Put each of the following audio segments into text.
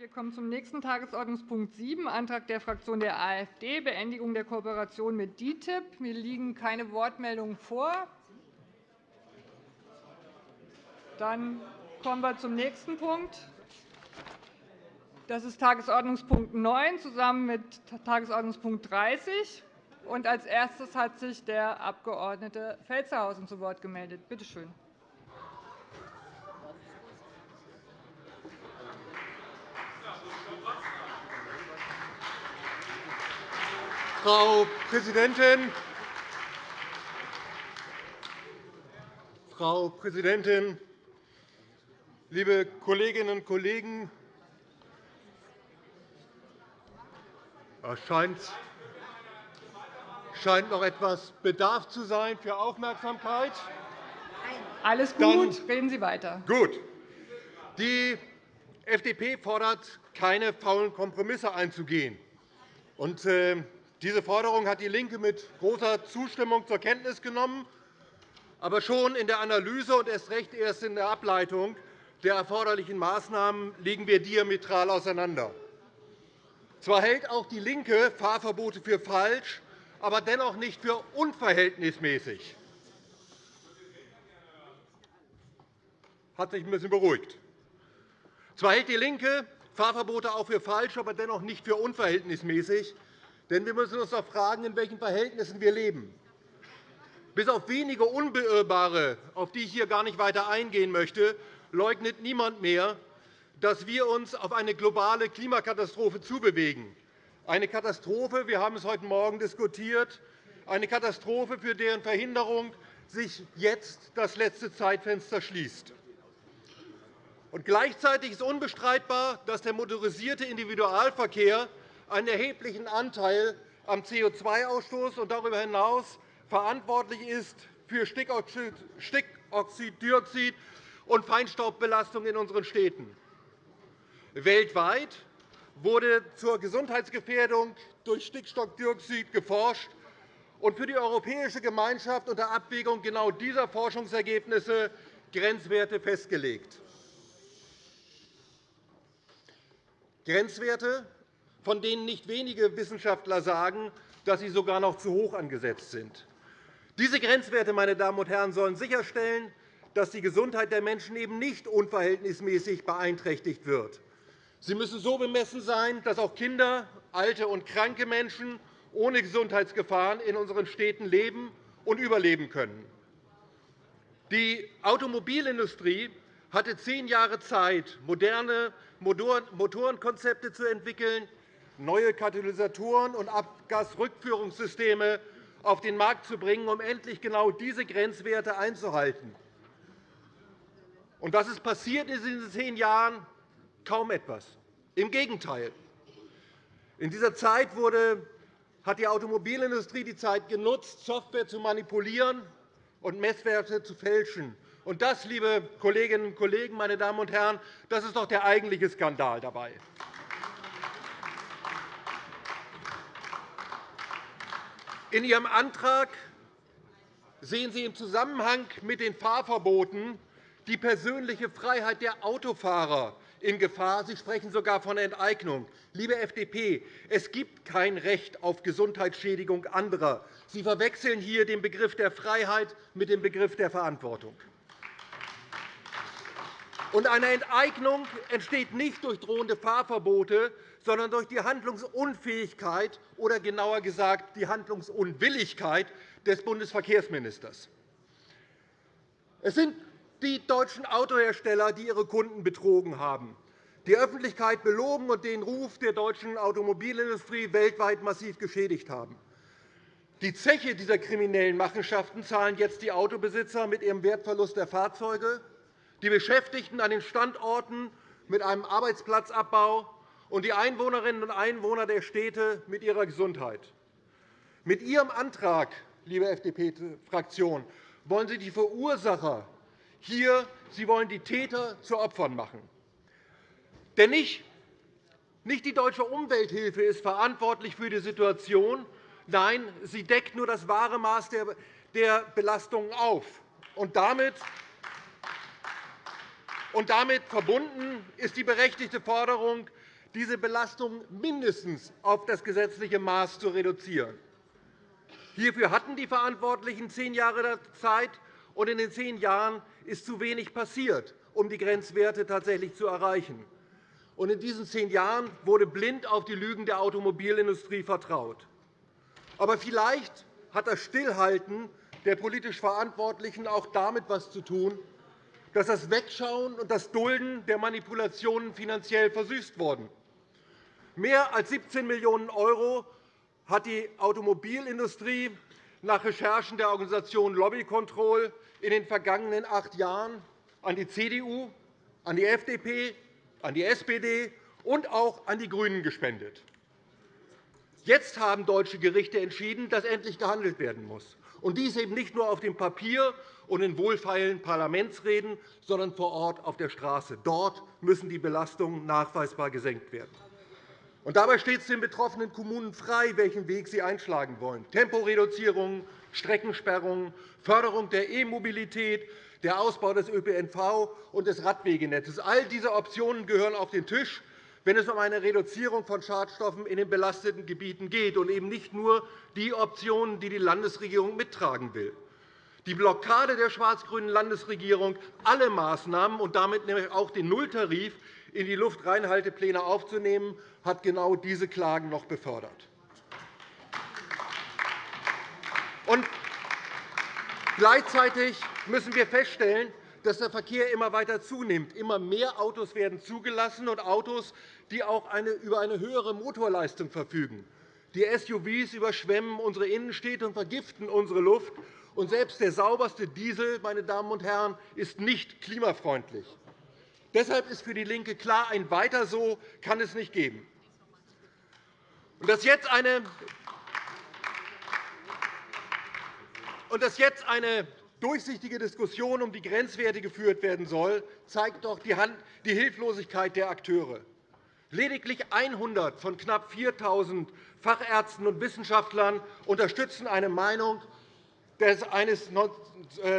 Wir kommen zum nächsten Tagesordnungspunkt 7, Antrag der Fraktion der AfD, Beendigung der Kooperation mit DITIB. Mir liegen keine Wortmeldungen vor. Dann kommen wir zum nächsten Punkt. Das ist Tagesordnungspunkt 9 zusammen mit Tagesordnungspunkt 30. Und als erstes hat sich der Abg. Felstehausen zu Wort gemeldet. Bitte schön. Frau Präsidentin! Frau Präsidentin, liebe Kolleginnen und Kollegen! Es scheint, noch etwas Bedarf zu sein für Aufmerksamkeit. Alles gut, Dann, reden Sie weiter. Gut. Die FDP fordert, keine faulen Kompromisse einzugehen. Und, äh, diese Forderung hat DIE LINKE mit großer Zustimmung zur Kenntnis genommen. Aber schon in der Analyse und erst recht erst in der Ableitung der erforderlichen Maßnahmen liegen wir diametral auseinander. Zwar hält auch DIE LINKE Fahrverbote für falsch, aber dennoch nicht für unverhältnismäßig. Hat sich ein bisschen beruhigt. Zwar hält DIE LINKE Fahrverbote auch für falsch, aber dennoch nicht für unverhältnismäßig. Denn wir müssen uns doch fragen, in welchen Verhältnissen wir leben. Bis auf wenige Unbeirrbare, auf die ich hier gar nicht weiter eingehen möchte, leugnet niemand mehr, dass wir uns auf eine globale Klimakatastrophe zubewegen. Eine Katastrophe, wir haben es heute Morgen diskutiert, eine Katastrophe, für deren Verhinderung sich jetzt das letzte Zeitfenster schließt. Und gleichzeitig ist unbestreitbar, dass der motorisierte Individualverkehr einen erheblichen Anteil am CO2-Ausstoß und darüber hinaus verantwortlich ist für Stickoxiddioxid und Feinstaubbelastung in unseren Städten. Weltweit wurde zur Gesundheitsgefährdung durch Stickstoffdioxid geforscht und für die Europäische Gemeinschaft unter Abwägung genau dieser Forschungsergebnisse Grenzwerte festgelegt. Grenzwerte, von denen nicht wenige Wissenschaftler sagen, dass sie sogar noch zu hoch angesetzt sind. Diese Grenzwerte meine Damen und Herren, sollen sicherstellen, dass die Gesundheit der Menschen eben nicht unverhältnismäßig beeinträchtigt wird. Sie müssen so bemessen sein, dass auch Kinder, alte und kranke Menschen ohne Gesundheitsgefahren in unseren Städten leben und überleben können. Die Automobilindustrie hatte zehn Jahre Zeit, moderne Motorenkonzepte zu entwickeln, neue Katalysatoren und Abgasrückführungssysteme auf den Markt zu bringen, um endlich genau diese Grenzwerte einzuhalten. Und was ist passiert in diesen zehn Jahren? Kaum etwas. Im Gegenteil. In dieser Zeit wurde, hat die Automobilindustrie die Zeit genutzt, Software zu manipulieren und Messwerte zu fälschen. Und das, liebe Kolleginnen und Kollegen, meine Damen und Herren, das ist doch der eigentliche Skandal dabei. In Ihrem Antrag sehen Sie im Zusammenhang mit den Fahrverboten die persönliche Freiheit der Autofahrer in Gefahr. Sie sprechen sogar von Enteignung. Liebe FDP, es gibt kein Recht auf Gesundheitsschädigung anderer. Sie verwechseln hier den Begriff der Freiheit mit dem Begriff der Verantwortung. Eine Enteignung entsteht nicht durch drohende Fahrverbote, sondern durch die Handlungsunfähigkeit oder genauer gesagt die Handlungsunwilligkeit des Bundesverkehrsministers. Es sind die deutschen Autohersteller, die ihre Kunden betrogen haben, die Öffentlichkeit belogen und den Ruf der deutschen Automobilindustrie weltweit massiv geschädigt haben. Die Zeche dieser kriminellen Machenschaften zahlen jetzt die Autobesitzer mit ihrem Wertverlust der Fahrzeuge, die Beschäftigten an den Standorten mit einem Arbeitsplatzabbau und die Einwohnerinnen und Einwohner der Städte mit ihrer Gesundheit. Mit Ihrem Antrag, liebe FDP-Fraktion, wollen Sie die Verursacher hier, Sie wollen die Täter zu Opfern machen. Denn nicht die Deutsche Umwelthilfe ist verantwortlich für die Situation. Nein, sie deckt nur das wahre Maß der Belastungen auf. Und damit Und damit verbunden ist die berechtigte Forderung, diese Belastung mindestens auf das gesetzliche Maß zu reduzieren. Hierfür hatten die Verantwortlichen zehn Jahre Zeit, und in den zehn Jahren ist zu wenig passiert, um die Grenzwerte tatsächlich zu erreichen. In diesen zehn Jahren wurde blind auf die Lügen der Automobilindustrie vertraut. Aber vielleicht hat das Stillhalten der politisch Verantwortlichen auch damit etwas zu tun, dass das Wegschauen und das Dulden der Manipulationen finanziell versüßt wurden. Mehr als 17 Millionen € hat die Automobilindustrie nach Recherchen der Organisation Lobby Control in den vergangenen acht Jahren an die CDU, an die FDP, an die SPD und auch an die GRÜNEN gespendet. Jetzt haben deutsche Gerichte entschieden, dass endlich gehandelt werden muss. Und dies eben nicht nur auf dem Papier und in wohlfeilen Parlamentsreden, sondern vor Ort auf der Straße. Dort müssen die Belastungen nachweisbar gesenkt werden. Und dabei steht es den betroffenen Kommunen frei, welchen Weg sie einschlagen wollen. Temporeduzierung, Streckensperrungen, Förderung der E-Mobilität, der Ausbau des ÖPNV und des Radwegenetzes. All diese Optionen gehören auf den Tisch, wenn es um eine Reduzierung von Schadstoffen in den belasteten Gebieten geht, und eben nicht nur die Optionen, die die Landesregierung mittragen will. Die Blockade der schwarz-grünen Landesregierung, alle Maßnahmen und damit auch den Nulltarif in die Luftreinhaltepläne aufzunehmen, hat genau diese Klagen noch befördert. Und gleichzeitig müssen wir feststellen, dass der Verkehr immer weiter zunimmt. Immer mehr Autos werden zugelassen, und Autos, die auch über eine höhere Motorleistung verfügen. Die SUVs überschwemmen unsere Innenstädte und vergiften unsere Luft. Und selbst der sauberste Diesel meine Damen und Herren, ist nicht klimafreundlich. Deshalb ist für DIE LINKE klar, ein Weiter so kann es nicht geben. Dass jetzt eine durchsichtige Diskussion um die Grenzwerte geführt werden soll, zeigt doch die Hilflosigkeit der Akteure. Lediglich 100 von knapp 4.000 Fachärzten und Wissenschaftlern unterstützen eine Meinung eines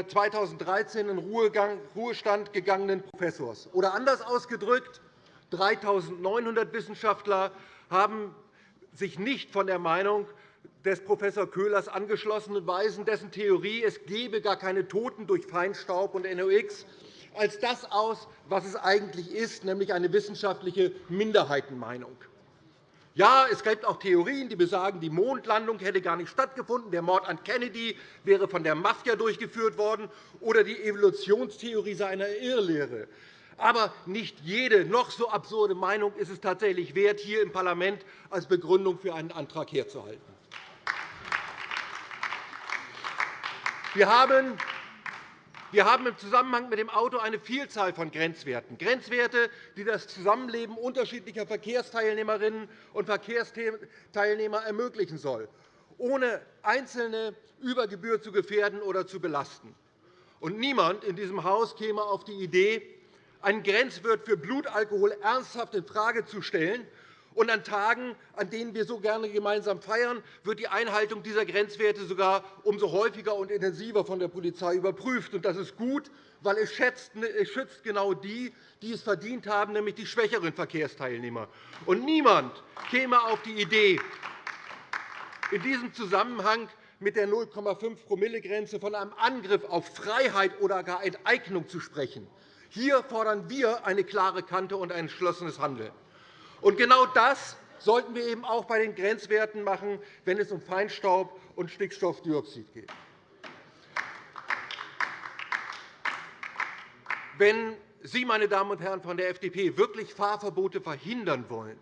2013 in Ruhestand gegangenen Professors. Oder anders ausgedrückt, 3.900 Wissenschaftler haben sich nicht von der Meinung des Prof. Köhlers angeschlossen und weisen dessen Theorie, es gebe gar keine Toten durch Feinstaub und NOx, als das aus, was es eigentlich ist, nämlich eine wissenschaftliche Minderheitenmeinung. Ja, es gibt auch Theorien, die besagen, die Mondlandung hätte gar nicht stattgefunden, der Mord an Kennedy wäre von der Mafia durchgeführt worden oder die Evolutionstheorie sei eine Irrlehre. Aber nicht jede noch so absurde Meinung ist es tatsächlich wert, hier im Parlament als Begründung für einen Antrag herzuhalten. Wir haben wir haben im Zusammenhang mit dem Auto eine Vielzahl von Grenzwerten, Grenzwerte, die das Zusammenleben unterschiedlicher Verkehrsteilnehmerinnen und Verkehrsteilnehmer ermöglichen soll, ohne Einzelne über Gebühr zu gefährden oder zu belasten. Und niemand in diesem Haus käme auf die Idee, einen Grenzwert für Blutalkohol ernsthaft infrage zu stellen und an Tagen, an denen wir so gerne gemeinsam feiern, wird die Einhaltung dieser Grenzwerte sogar umso häufiger und intensiver von der Polizei überprüft. Das ist gut, weil es schützt genau die, die es verdient haben, nämlich die schwächeren Verkehrsteilnehmer. Und niemand käme auf die Idee, in diesem Zusammenhang mit der 0,5-Promille-Grenze von einem Angriff auf Freiheit oder gar Enteignung zu sprechen. Hier fordern wir eine klare Kante und ein entschlossenes Handeln. Und genau das sollten wir eben auch bei den Grenzwerten machen, wenn es um Feinstaub und Stickstoffdioxid geht. Wenn Sie, meine Damen und Herren von der FDP, wirklich Fahrverbote verhindern wollen,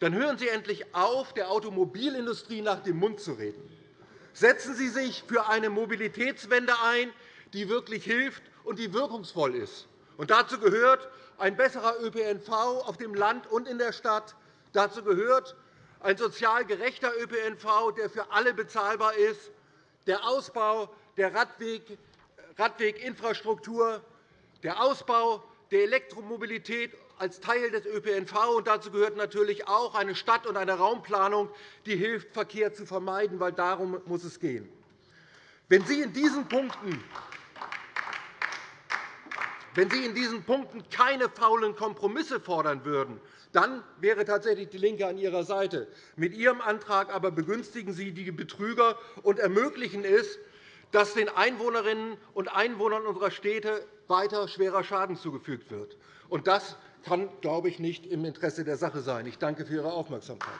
dann hören Sie endlich auf, der Automobilindustrie nach dem Mund zu reden. Setzen Sie sich für eine Mobilitätswende ein, die wirklich hilft und die wirkungsvoll ist. Und dazu gehört ein besserer ÖPNV auf dem Land und in der Stadt. Dazu gehört ein sozial gerechter ÖPNV, der für alle bezahlbar ist, der Ausbau der Radweginfrastruktur, der Ausbau der Elektromobilität als Teil des ÖPNV. Und dazu gehört natürlich auch eine Stadt- und eine Raumplanung, die hilft, Verkehr zu vermeiden, weil darum muss es gehen. Wenn Sie in diesen Punkten Wenn Sie in diesen Punkten keine faulen Kompromisse fordern würden, dann wäre tatsächlich DIE LINKE an Ihrer Seite. Mit Ihrem Antrag aber begünstigen Sie die Betrüger und ermöglichen es, dass den Einwohnerinnen und Einwohnern unserer Städte weiter schwerer Schaden zugefügt wird. Das kann, glaube ich, nicht im Interesse der Sache sein. Ich danke für Ihre Aufmerksamkeit.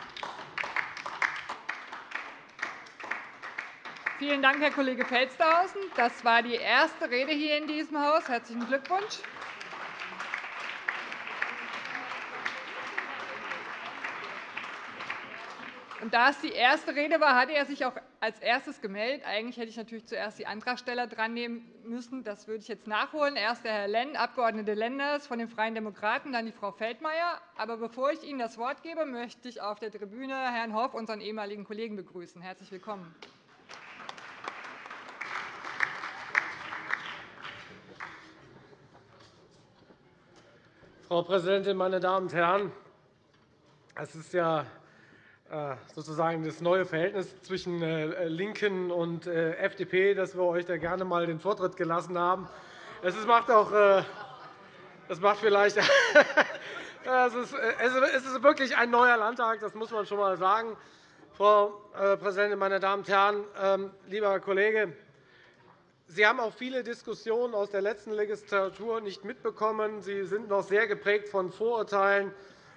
Vielen Dank, Herr Kollege Felstehausen. Das war die erste Rede hier in diesem Haus. – Herzlichen Glückwunsch. Und da es die erste Rede war, hatte er sich auch als erstes gemeldet. Eigentlich hätte ich natürlich zuerst die Antragsteller drannehmen müssen. Das würde ich jetzt nachholen. Erst der Herr Lenn, Abg. Lenders von den Freien Demokraten, dann die Frau Feldmayer. Aber bevor ich Ihnen das Wort gebe, möchte ich auf der Tribüne Herrn Hoff, unseren ehemaligen Kollegen, begrüßen. Herzlich willkommen. Frau Präsidentin, meine Damen und Herren! Es ist ja äh, sozusagen das neue Verhältnis zwischen äh, LINKEN und äh, FDP, dass wir euch da gerne einmal den Vortritt gelassen haben. Es macht auch das macht vielleicht es ist wirklich ein neuer Landtag, das muss man schon einmal sagen. Frau Präsidentin, meine Damen und Herren! Ähm, lieber Kollege, Sie haben auch viele Diskussionen aus der letzten Legislatur nicht mitbekommen. Sie sind noch sehr geprägt von Vorurteilen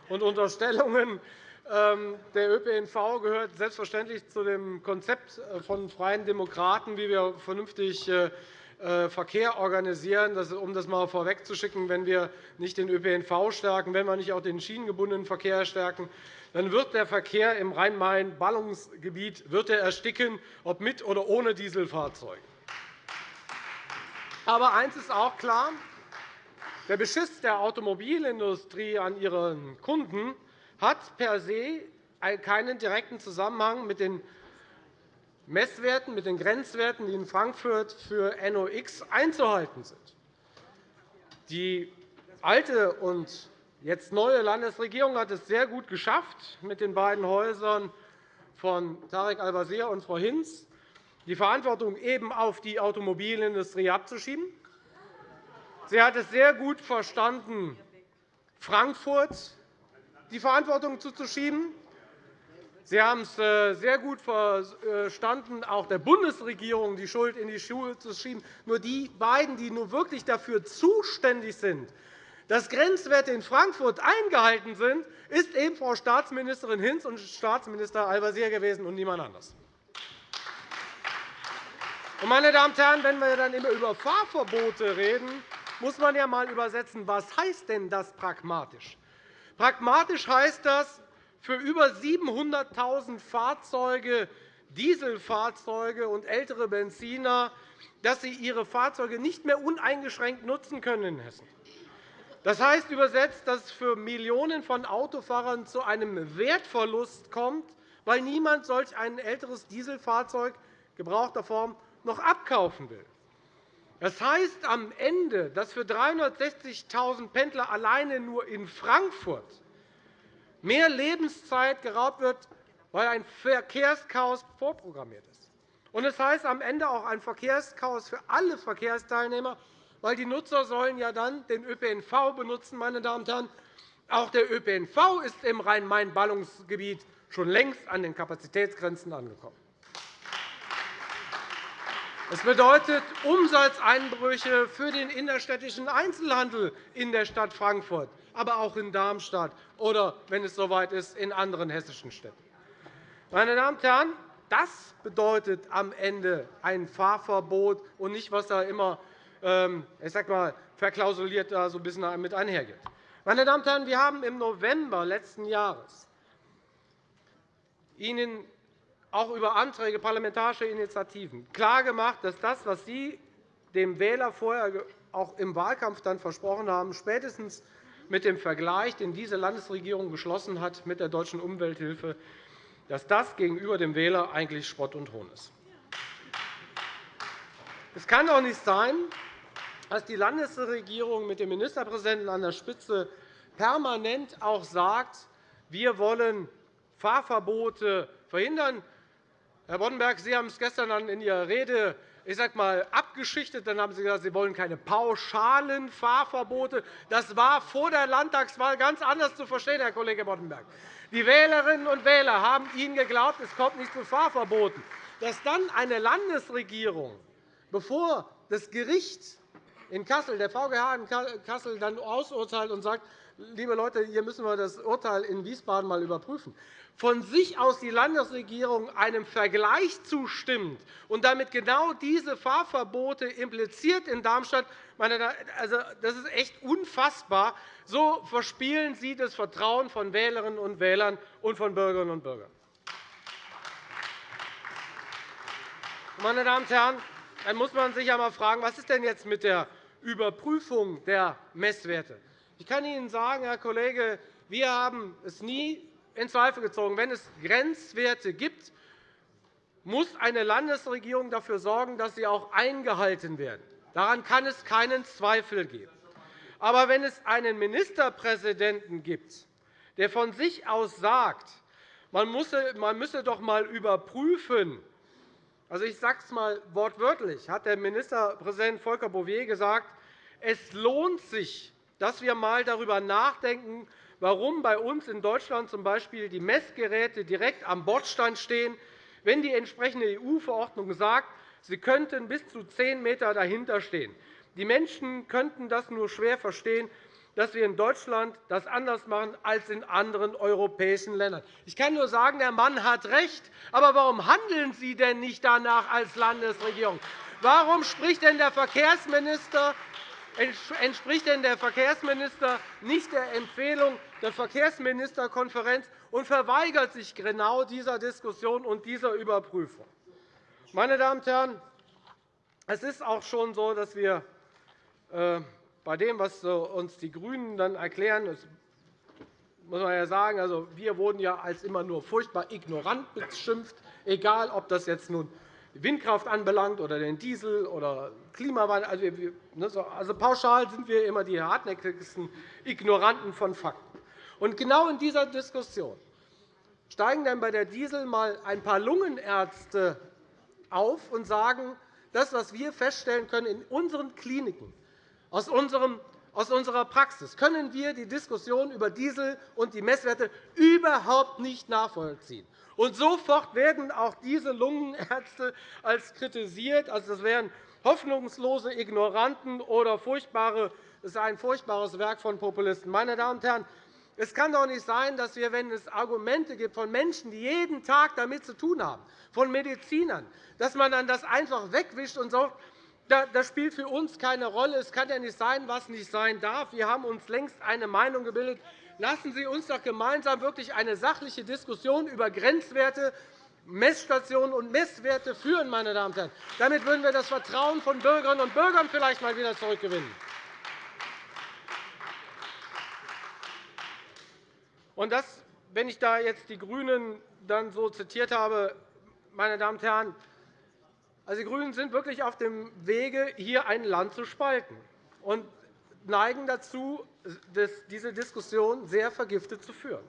und Unterstellungen. Ähm, der ÖPNV gehört selbstverständlich zu dem Konzept von Freien Demokraten, wie wir vernünftig äh, äh, Verkehr organisieren. Um das einmal vorwegzuschicken, wenn wir nicht den ÖPNV stärken, wenn wir nicht auch den schienengebundenen Verkehr stärken, dann wird der Verkehr im Rhein-Main-Ballungsgebiet ersticken, ob mit oder ohne Dieselfahrzeuge. Aber eines ist auch klar. Der Beschiss der Automobilindustrie an ihren Kunden hat per se keinen direkten Zusammenhang mit den Messwerten, mit den Grenzwerten, die in Frankfurt für NOx einzuhalten sind. Die alte und jetzt neue Landesregierung hat es sehr gut geschafft, mit den beiden Häusern von Tarek Al-Wazir und Frau Hinz die Verantwortung eben auf die Automobilindustrie abzuschieben. Sie hat es sehr gut verstanden, Frankfurt die Verantwortung zuzuschieben. Sie haben es äh, sehr gut verstanden, auch der Bundesregierung die Schuld in die Schuhe zu schieben. Nur die beiden, die nun wirklich dafür zuständig sind, dass Grenzwerte in Frankfurt eingehalten sind, ist eben Frau Staatsministerin Hinz und Staatsminister Al-Wazir gewesen und niemand anders. Meine Damen und Herren, wenn wir dann immer über Fahrverbote reden, muss man ja einmal übersetzen, was heißt denn das pragmatisch? Pragmatisch heißt das, für über 700.000 Fahrzeuge, Dieselfahrzeuge und ältere Benziner, dass sie ihre Fahrzeuge nicht mehr uneingeschränkt nutzen können in Hessen. Das heißt übersetzt, dass es für Millionen von Autofahrern zu einem Wertverlust kommt, weil niemand solch ein älteres Dieselfahrzeug gebrauchter Form noch abkaufen will. Das heißt am Ende, dass für 360.000 Pendler alleine nur in Frankfurt mehr Lebenszeit geraubt wird, weil ein Verkehrschaos vorprogrammiert ist. Und es heißt am Ende auch ein Verkehrschaos für alle Verkehrsteilnehmer, weil die Nutzer sollen ja dann den ÖPNV benutzen. Meine Damen und Herren. Auch der ÖPNV ist im Rhein-Main-Ballungsgebiet schon längst an den Kapazitätsgrenzen angekommen. Es bedeutet Umsatzeinbrüche für den innerstädtischen Einzelhandel in der Stadt Frankfurt, aber auch in Darmstadt oder, wenn es soweit ist, in anderen hessischen Städten. Meine Damen und Herren, das bedeutet am Ende ein Fahrverbot und nicht, was da immer ähm, ich sag mal, verklausuliert da so ein bisschen mit einhergeht. Meine Damen und Herren, wir haben im November letzten Jahres Ihnen auch über Anträge, parlamentarische Initiativen klargemacht, dass das, was Sie dem Wähler vorher auch im Wahlkampf dann versprochen haben, spätestens mit dem Vergleich, den diese Landesregierung geschlossen hat mit der Deutschen Umwelthilfe, dass das gegenüber dem Wähler eigentlich Spott und Hohn ist. Es kann doch nicht sein, dass die Landesregierung mit dem Ministerpräsidenten an der Spitze permanent auch sagt, wir wollen Fahrverbote verhindern. Herr Boddenberg, Sie haben es gestern in Ihrer Rede ich sag mal, abgeschichtet. Dann haben Sie gesagt, Sie wollen keine pauschalen Fahrverbote. Das war vor der Landtagswahl ganz anders zu verstehen, Herr Kollege Boddenberg. Die Wählerinnen und Wähler haben Ihnen geglaubt, es kommt nicht zu Fahrverboten. Dass dann eine Landesregierung, bevor das Gericht in Kassel, der VGH in Kassel, dann ausurteilt und sagt, liebe Leute, hier müssen wir das Urteil in Wiesbaden einmal überprüfen, von sich aus die Landesregierung einem Vergleich zustimmt und damit genau diese Fahrverbote impliziert in Darmstadt, also, das ist echt unfassbar. So verspielen Sie das Vertrauen von Wählerinnen und Wählern und von Bürgerinnen und Bürgern. Meine Damen und Herren, dann muss man sich einmal fragen, was ist denn jetzt mit der Überprüfung der Messwerte? Ich kann Ihnen sagen, Herr Kollege, wir haben es nie in Zweifel gezogen. Wenn es Grenzwerte gibt, muss eine Landesregierung dafür sorgen, dass sie auch eingehalten werden. Daran kann es keinen Zweifel geben. Aber wenn es einen Ministerpräsidenten gibt, der von sich aus sagt, man müsse doch einmal überprüfen, also ich sage es einmal wortwörtlich, hat der Ministerpräsident Volker Bouffier gesagt, es lohnt sich, dass wir einmal darüber nachdenken, warum bei uns in Deutschland z.B. die Messgeräte direkt am Bordstein stehen, wenn die entsprechende EU-Verordnung sagt, sie könnten bis zu 10 m dahinter stehen. Die Menschen könnten das nur schwer verstehen, dass wir in Deutschland das anders machen als in anderen europäischen Ländern. Ich kann nur sagen, der Mann hat recht. Aber warum handeln Sie denn nicht danach als Landesregierung? Warum spricht denn der Verkehrsminister entspricht denn der Verkehrsminister nicht der Empfehlung der Verkehrsministerkonferenz und verweigert sich genau dieser Diskussion und dieser Überprüfung? Meine Damen und Herren, es ist auch schon so, dass wir äh, bei dem, was uns die GRÜNEN dann erklären, muss man ja sagen, also wir wurden ja als immer nur furchtbar ignorant beschimpft, egal ob das jetzt nun Windkraft anbelangt oder den Diesel oder Klimawandel. Also, ne, also pauschal sind wir immer die hartnäckigsten Ignoranten von Fakten. Und genau in dieser Diskussion steigen dann bei der Diesel mal ein paar Lungenärzte auf und sagen, das, was wir feststellen können in unseren Kliniken, aus, unserem, aus unserer Praxis, können wir die Diskussion über Diesel und die Messwerte überhaupt nicht nachvollziehen. Und sofort werden auch diese Lungenärzte als kritisiert. Also, das wären hoffnungslose Ignoranten oder furchtbare, das ist ein furchtbares Werk von Populisten. Meine Damen und Herren, es kann doch nicht sein, dass wir, wenn es Argumente gibt von Menschen, die jeden Tag damit zu tun haben, von Medizinern, dass man dann das einfach wegwischt und sagt, das spielt für uns keine Rolle. Es kann ja nicht sein, was nicht sein darf. Wir haben uns längst eine Meinung gebildet. Lassen Sie uns doch gemeinsam wirklich eine sachliche Diskussion über Grenzwerte, Messstationen und Messwerte führen. Meine Damen und Herren. Damit würden wir das Vertrauen von Bürgerinnen und Bürgern vielleicht einmal wieder zurückgewinnen. Und das, wenn ich da jetzt die GRÜNEN dann so zitiert habe, meine Damen und Herren, also die GRÜNEN sind wirklich auf dem Wege, hier ein Land zu spalten und neigen dazu, diese Diskussion sehr vergiftet zu führen.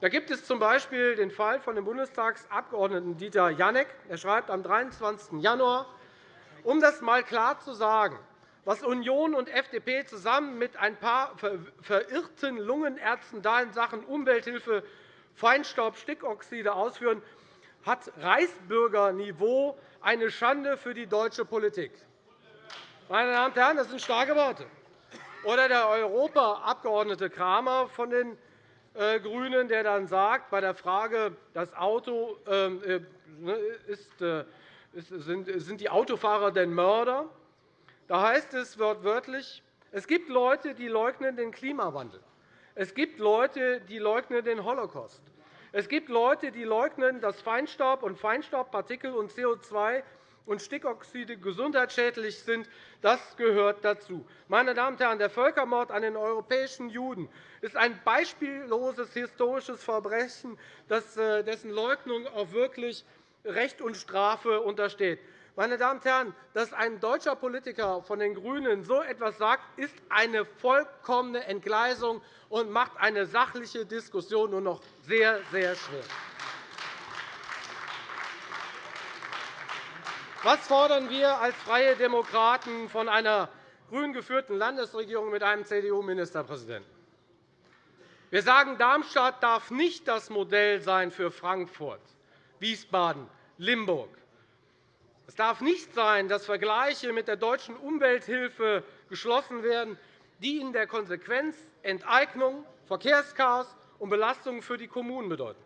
Da gibt es z.B. den Fall von dem Bundestagsabgeordneten Dieter Janek. Er schreibt am 23. Januar, um das einmal klar zu sagen, was Union und FDP zusammen mit ein paar verirrten Lungenärzten da in Sachen Umwelthilfe Feinstaubstickoxide ausführen, hat Reichsbürgerniveau eine Schande für die deutsche Politik. Meine Damen und Herren, das sind starke Worte. Oder der Europaabgeordnete Kramer von den äh, GRÜNEN, der dann sagt, bei der Frage, das Auto, ähm, äh, ne, ist, äh, sind die Autofahrer denn Mörder? Da heißt es wortwörtlich, es gibt Leute, die leugnen den Klimawandel. Es gibt Leute, die leugnen den Holocaust. Es gibt Leute, die leugnen, dass Feinstaub und Feinstaubpartikel und CO2 und Stickoxide gesundheitsschädlich sind. Das gehört dazu. Meine Damen und Herren, der Völkermord an den europäischen Juden ist ein beispielloses historisches Verbrechen, äh, dessen Leugnung auch wirklich Recht und Strafe untersteht. Meine Damen und Herren, dass ein deutscher Politiker von den GRÜNEN so etwas sagt, ist eine vollkommene Entgleisung und macht eine sachliche Diskussion nur noch sehr, sehr schwer. Was fordern wir als Freie Demokraten von einer grün geführten Landesregierung mit einem CDU-Ministerpräsidenten? Wir sagen, Darmstadt darf nicht das Modell sein für Frankfurt, Wiesbaden, Limburg. Es darf nicht sein, dass Vergleiche mit der deutschen Umwelthilfe geschlossen werden, die in der Konsequenz Enteignung, Verkehrschaos und Belastungen für die Kommunen bedeuten.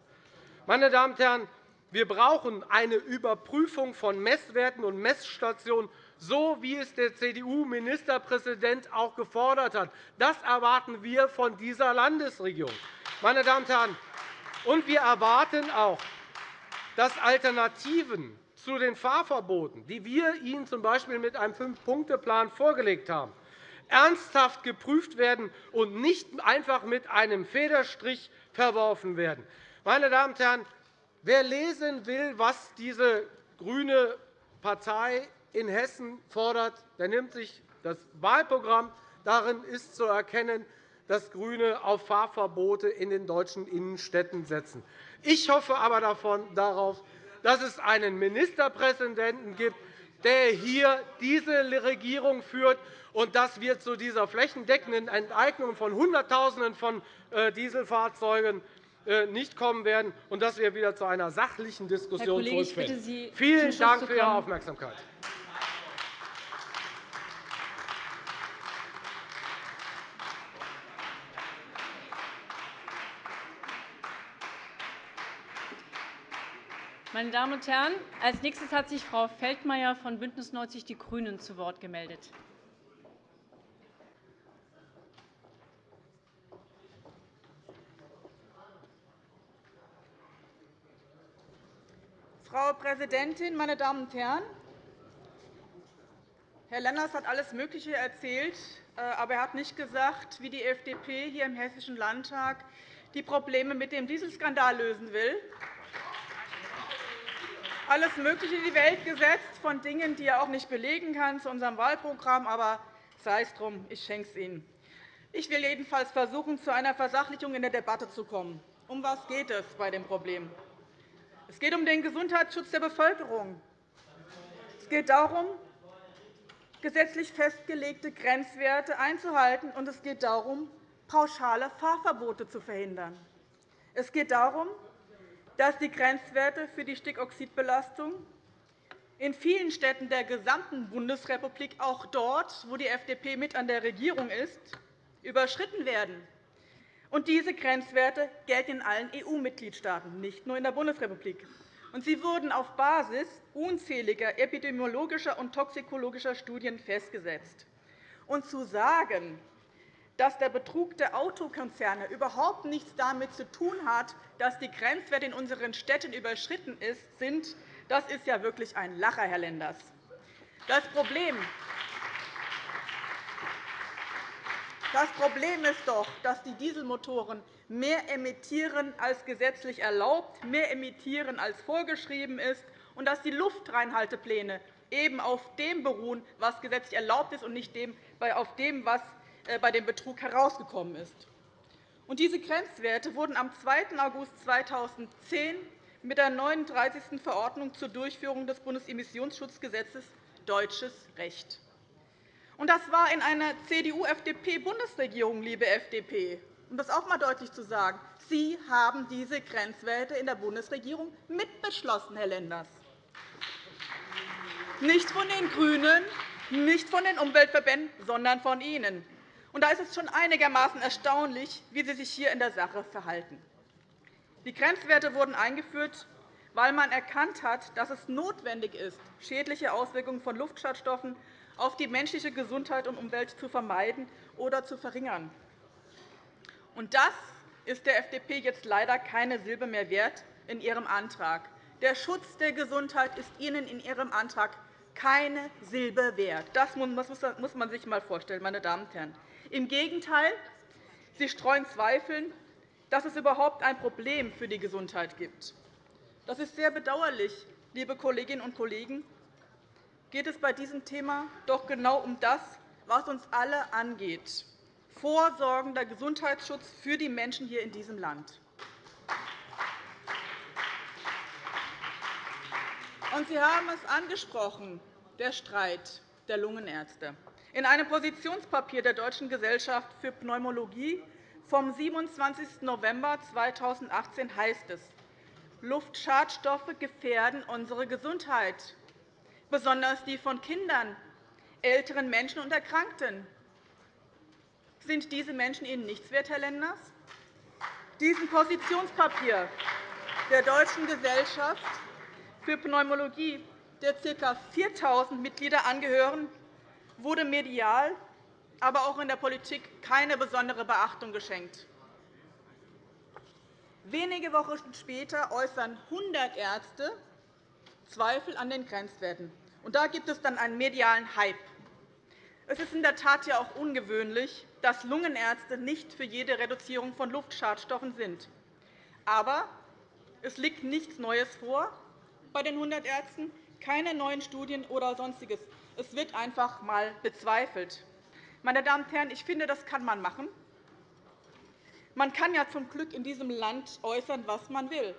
Meine Damen und Herren, wir brauchen eine Überprüfung von Messwerten und Messstationen, so wie es der CDU-Ministerpräsident auch gefordert hat. Das erwarten wir von dieser Landesregierung. Meine Damen und Herren, und wir erwarten auch, dass Alternativen zu den Fahrverboten, die wir Ihnen z. B. mit einem Fünf-Punkte-Plan vorgelegt haben, ernsthaft geprüft werden und nicht einfach mit einem Federstrich verworfen werden. Meine Damen und Herren, wer lesen will, was diese grüne Partei in Hessen fordert, der nimmt sich das Wahlprogramm. Darin ist zu erkennen, dass GRÜNE auf Fahrverbote in den deutschen Innenstädten setzen. Ich hoffe aber darauf, dass es einen Ministerpräsidenten gibt, der hier diese Regierung führt und dass wir zu dieser flächendeckenden Enteignung von Hunderttausenden von äh, Dieselfahrzeugen nicht kommen werden und dass wir wieder zu einer sachlichen Diskussion zurückfinden. Vielen Dank für Ihre Aufmerksamkeit. Meine Damen und Herren, als nächstes hat sich Frau Feldmayer von BÜNDNIS 90 die GRÜNEN zu Wort gemeldet. Frau Präsidentin, meine Damen und Herren! Herr Lenders hat alles Mögliche erzählt, äh, aber er hat nicht gesagt, wie die FDP hier im Hessischen Landtag die Probleme mit dem Dieselskandal lösen will alles Mögliche in die Welt gesetzt von Dingen, die er auch nicht belegen kann zu unserem Wahlprogramm. Aber sei es drum, ich schenke es Ihnen. Ich will jedenfalls versuchen, zu einer Versachlichung in der Debatte zu kommen. Um was geht es bei dem Problem? Es geht um den Gesundheitsschutz der Bevölkerung. Es geht darum, gesetzlich festgelegte Grenzwerte einzuhalten, und es geht darum, pauschale Fahrverbote zu verhindern. Es geht darum, dass die Grenzwerte für die Stickoxidbelastung in vielen Städten der gesamten Bundesrepublik, auch dort, wo die FDP mit an der Regierung ist, überschritten werden. Und diese Grenzwerte gelten in allen EU-Mitgliedstaaten, nicht nur in der Bundesrepublik. Und sie wurden auf Basis unzähliger epidemiologischer und toxikologischer Studien festgesetzt. Und zu sagen, dass der Betrug der Autokonzerne überhaupt nichts damit zu tun hat, dass die Grenzwerte in unseren Städten überschritten sind, das ist ja wirklich ein Lacher, Herr Lenders. Das Problem Das Problem ist doch, dass die Dieselmotoren mehr emittieren als gesetzlich erlaubt, mehr emittieren als vorgeschrieben ist, und dass die Luftreinhaltepläne eben auf dem beruhen, was gesetzlich erlaubt ist, und nicht auf dem, was äh, bei dem Betrug herausgekommen ist. diese Grenzwerte wurden am 2. August 2010 mit der 39. Verordnung zur Durchführung des Bundesemissionsschutzgesetzes deutsches Recht. Das war in einer CDU-FDP-Bundesregierung, liebe FDP, um das auch einmal deutlich zu sagen. Sie haben diese Grenzwerte in der Bundesregierung mitbeschlossen, Herr Lenders. Nicht von den GRÜNEN, nicht von den Umweltverbänden, sondern von Ihnen. Und da ist es schon einigermaßen erstaunlich, wie Sie sich hier in der Sache verhalten. Die Grenzwerte wurden eingeführt, weil man erkannt hat, dass es notwendig ist, schädliche Auswirkungen von Luftschadstoffen auf die menschliche Gesundheit und Umwelt zu vermeiden oder zu verringern. Und das ist der FDP jetzt leider keine Silbe mehr wert in ihrem Antrag. Der Schutz der Gesundheit ist Ihnen in Ihrem Antrag keine Silbe wert. Das muss man sich einmal vorstellen, meine Damen und Herren. Im Gegenteil, Sie streuen Zweifel, dass es überhaupt ein Problem für die Gesundheit gibt. Das ist sehr bedauerlich, liebe Kolleginnen und Kollegen. Geht es bei diesem Thema doch genau um das, was uns alle angeht, vorsorgender Gesundheitsschutz für die Menschen hier in diesem Land. Und Sie haben es angesprochen, der Streit der Lungenärzte. In einem Positionspapier der Deutschen Gesellschaft für Pneumologie vom 27. November 2018 heißt es, Luftschadstoffe gefährden unsere Gesundheit, besonders die von Kindern, älteren Menschen und Erkrankten. Sind diese Menschen Ihnen nichts wert, Herr Lenders? Diesem Positionspapier der Deutschen Gesellschaft für Pneumologie, der ca. 4.000 Mitglieder angehören, wurde medial, aber auch in der Politik keine besondere Beachtung geschenkt. Wenige Wochen später äußern 100 Ärzte Zweifel an den Grenzwerten. Und da gibt es dann einen medialen Hype. Es ist in der Tat ja auch ungewöhnlich, dass Lungenärzte nicht für jede Reduzierung von Luftschadstoffen sind. Aber es liegt nichts Neues vor bei den 100 Ärzten, keine neuen Studien oder Sonstiges. Es wird einfach einmal bezweifelt. Meine Damen und Herren, ich finde, das kann man machen. Man kann ja zum Glück in diesem Land äußern, was man will.